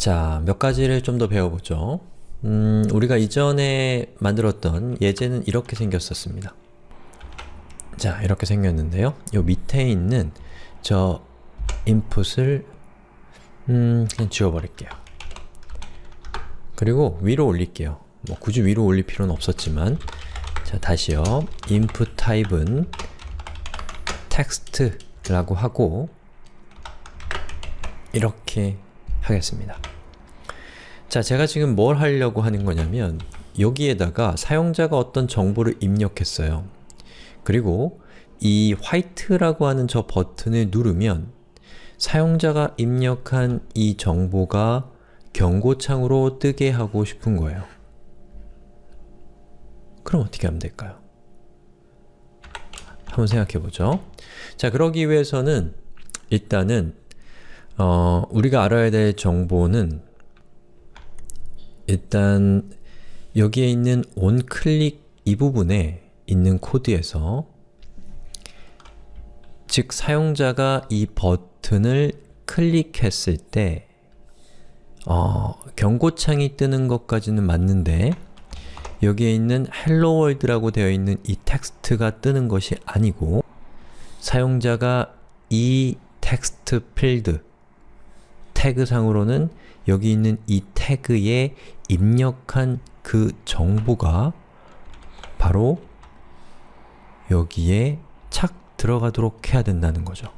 자, 몇 가지를 좀 더 배워보죠. 음, 우리가 이전에 만들었던 예제는 이렇게 생겼었습니다. 자, 이렇게 생겼는데요. 요 밑에 있는 저 input을 음, 그냥 지워버릴게요. 그리고 위로 올릴게요. 뭐 굳이 위로 올릴 필요는 없었지만 자, 다시요. input type은 text라고 하고 이렇게 하겠습니다. 자, 제가 지금 뭘 하려고 하는 거냐면 여기에다가 사용자가 어떤 정보를 입력했어요. 그리고 이 화이트라고 하는 저 버튼을 누르면 사용자가 입력한 이 정보가 경고창으로 뜨게 하고 싶은 거예요. 그럼 어떻게 하면 될까요? 한번 생각해보죠. 자, 그러기 위해서는 일단은 어, 우리가 알아야 될 정보는 일단 여기에 있는 onClick 이 부분에 있는 코드에서 즉 사용자가 이 버튼을 클릭했을 때 어, 경고창이 뜨는 것까지는 맞는데 여기에 있는 Hello World라고 되어 있는 이 텍스트가 뜨는 것이 아니고 사용자가 이 텍스트 필드 태그상으로는 여기 있는 이 태그에 입력한 그 정보가 바로 여기에 착 들어가도록 해야 된다는 거죠.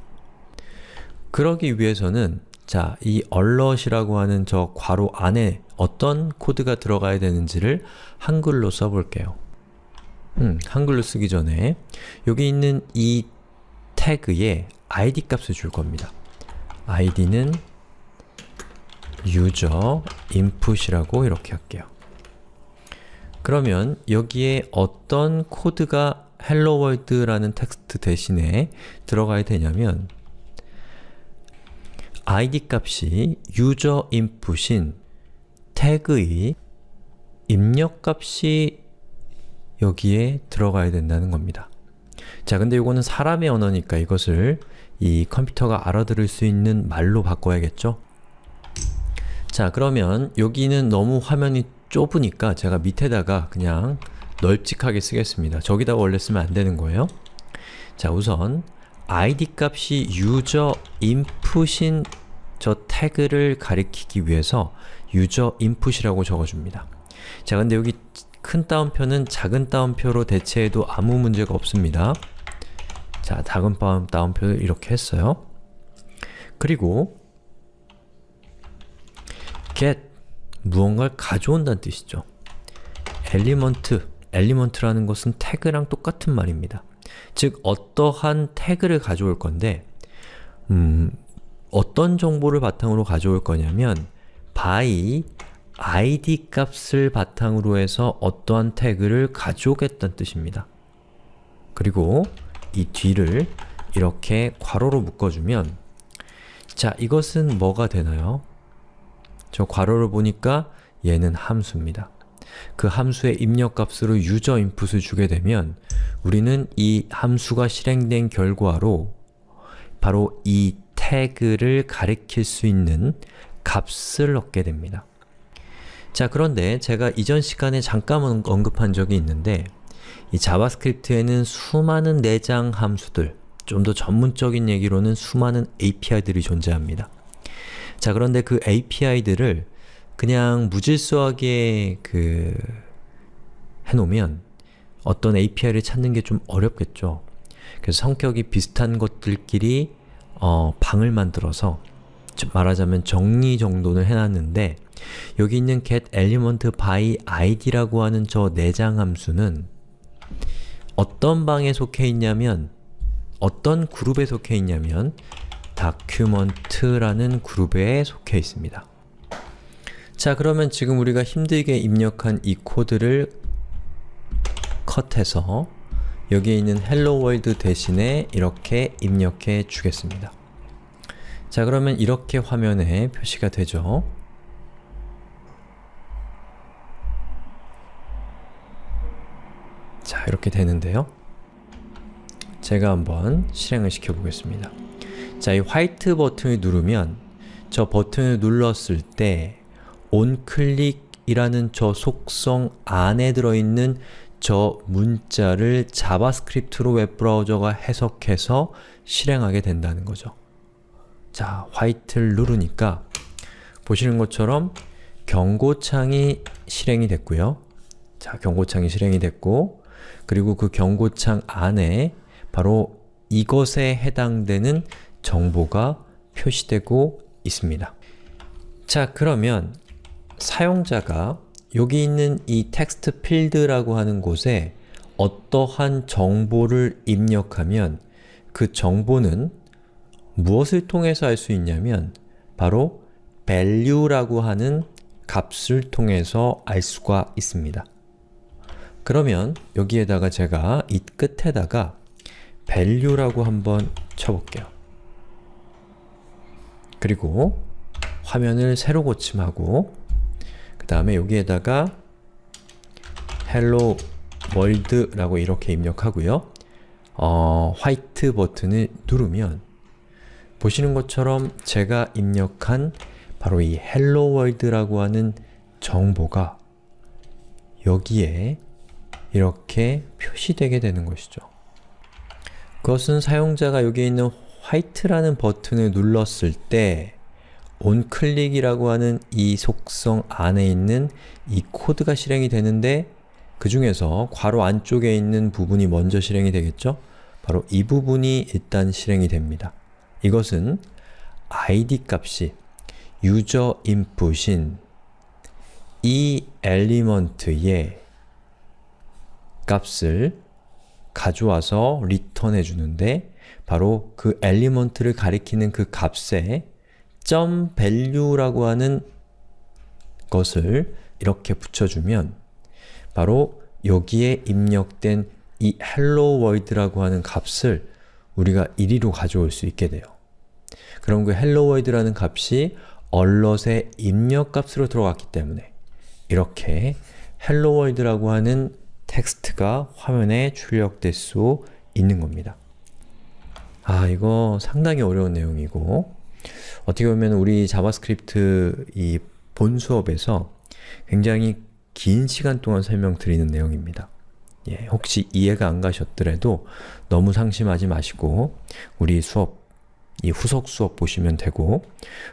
그러기 위해서는 자, 이 alert이라고 하는 저 괄호 안에 어떤 코드가 들어가야 되는지를 한글로 써볼게요. 음, 한글로 쓰기 전에 여기 있는 이 태그에 id 값을 줄 겁니다. id는 user input이라고 이렇게 할게요. 그러면 여기에 어떤 코드가 hello world라는 텍스트 대신에 들어가야 되냐면 id 값이 user input인 태그의 입력값이 여기에 들어가야 된다는 겁니다. 자, 근데 이거는 사람의 언어니까 이것을 이 컴퓨터가 알아들을 수 있는 말로 바꿔야겠죠? 자, 그러면 여기는 너무 화면이 좁으니까 제가 밑에다가 그냥 널찍하게 쓰겠습니다. 저기다가 원래 쓰면 안 되는 거예요. 자, 우선 id 값이 user input인 저 태그를 가리키기 위해서 user input이라고 적어줍니다. 자, 근데 여기 큰 따옴표는 작은 따옴표로 대체해도 아무 문제가 없습니다. 자, 작은 따옴표를 이렇게 했어요. 그리고 get 무언가를 가져온다는 뜻이죠. element, element라는 것은 태그랑 똑같은 말입니다. 즉, 어떠한 태그를 가져올 건데 음, 어떤 정보를 바탕으로 가져올 거냐면 by id 값을 바탕으로 해서 어떠한 태그를 가져오겠다는 뜻입니다. 그리고 이 뒤를 이렇게 괄호로 묶어주면 자, 이것은 뭐가 되나요? 저 괄호를 보니까 얘는 함수입니다. 그 함수의 입력값으로 user input을 주게 되면 우리는 이 함수가 실행된 결과로 바로 이 태그를 가리킬 수 있는 값을 얻게 됩니다. 자 그런데 제가 이전 시간에 잠깐 언급한 적이 있는데 이 JavaScript에는 수많은 내장 함수들, 좀 더 전문적인 얘기로는 수많은 API들이 존재합니다. 자 그런데 그 API들을 그냥 무질서하게 그 해놓으면 어떤 API를 찾는 게 좀 어렵겠죠. 그래서 성격이 비슷한 것들끼리 어, 방을 만들어서 말하자면 정리정돈을 해놨는데 여기 있는 get element by id라고 하는 저 내장 함수는 어떤 방에 속해 있냐면 어떤 그룹에 속해 있냐면 document라는 그룹에 속해 있습니다. 자 그러면 지금 우리가 힘들게 입력한 이 코드를 컷해서 여기에 있는 hello world 대신에 이렇게 입력해 주겠습니다. 자 그러면 이렇게 화면에 표시가 되죠. 자 이렇게 되는데요. 제가 한번 실행을 시켜 보겠습니다. 자, 이 white 버튼을 누르면 저 버튼을 눌렀을 때 onClick이라는 저 속성 안에 들어있는 저 문자를 JavaScript로 웹브라우저가 해석해서 실행하게 된다는 거죠. 자, white를 누르니까 보시는 것처럼 경고창이 실행이 됐고요. 자, 경고창이 실행이 됐고 그리고 그 경고창 안에 바로 이것에 해당되는 정보가 표시되고 있습니다. 자, 그러면 사용자가 여기 있는 이 텍스트 필드라고 하는 곳에 어떠한 정보를 입력하면 그 정보는 무엇을 통해서 알 수 있냐면 바로 value라고 하는 값을 통해서 알 수가 있습니다. 그러면 여기에다가 제가 이 끝에다가 value라고 한번 쳐볼게요. 그리고 화면을 새로 고침하고 그 다음에 여기에다가 hello world라고 이렇게 입력하고요. 어, 화이트 버튼을 누르면 보시는 것처럼 제가 입력한 바로 이 hello world라고 하는 정보가 여기에 이렇게 표시되게 되는 것이죠. 그것은 사용자가 여기 있는 화이트라는 버튼을 눌렀을 때 onClick이라고 하는 이 속성 안에 있는 이 코드가 실행이 되는데 그 중에서 괄호 안쪽에 있는 부분이 먼저 실행이 되겠죠? 바로 이 부분이 일단 실행이 됩니다. 이것은 id 값이 user input인 이 element의 값을 가져와서 return해 주는데 바로 그 element를 가리키는 그 값에 .value라고 하는 것을 이렇게 붙여주면 바로 여기에 입력된 이 hello world라고 하는 값을 우리가 1위로 가져올 수 있게 돼요. 그럼 그 hello world라는 값이 얼럿의 입력값으로 들어갔기 때문에 이렇게 hello world라고 하는 텍스트가 화면에 출력될 수 있는 겁니다. 아, 이거 상당히 어려운 내용이고 어떻게 보면 우리 JavaScript 이 본 수업에서 굉장히 긴 시간 동안 설명드리는 내용입니다. 예, 혹시 이해가 안 가셨더라도 너무 상심하지 마시고 우리 수업, 이 후속 수업 보시면 되고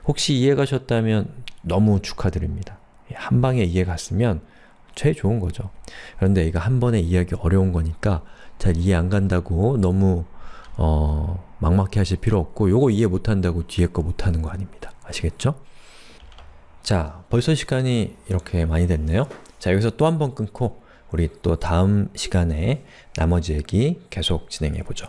혹시 이해 가셨다면 너무 축하드립니다. 예, 한 방에 이해 갔으면 제일 좋은 거죠. 그런데 이거 한 번에 이해하기 어려운 거니까 잘 이해 안 간다고 너무 어, 막막해 하실 필요 없고 요거 이해 못한다고 뒤에 거 못하는 거 아닙니다. 아시겠죠? 자, 벌써 시간이 이렇게 많이 됐네요. 자, 여기서 또 한 번 끊고 우리 또 다음 시간에 나머지 얘기 계속 진행해 보죠.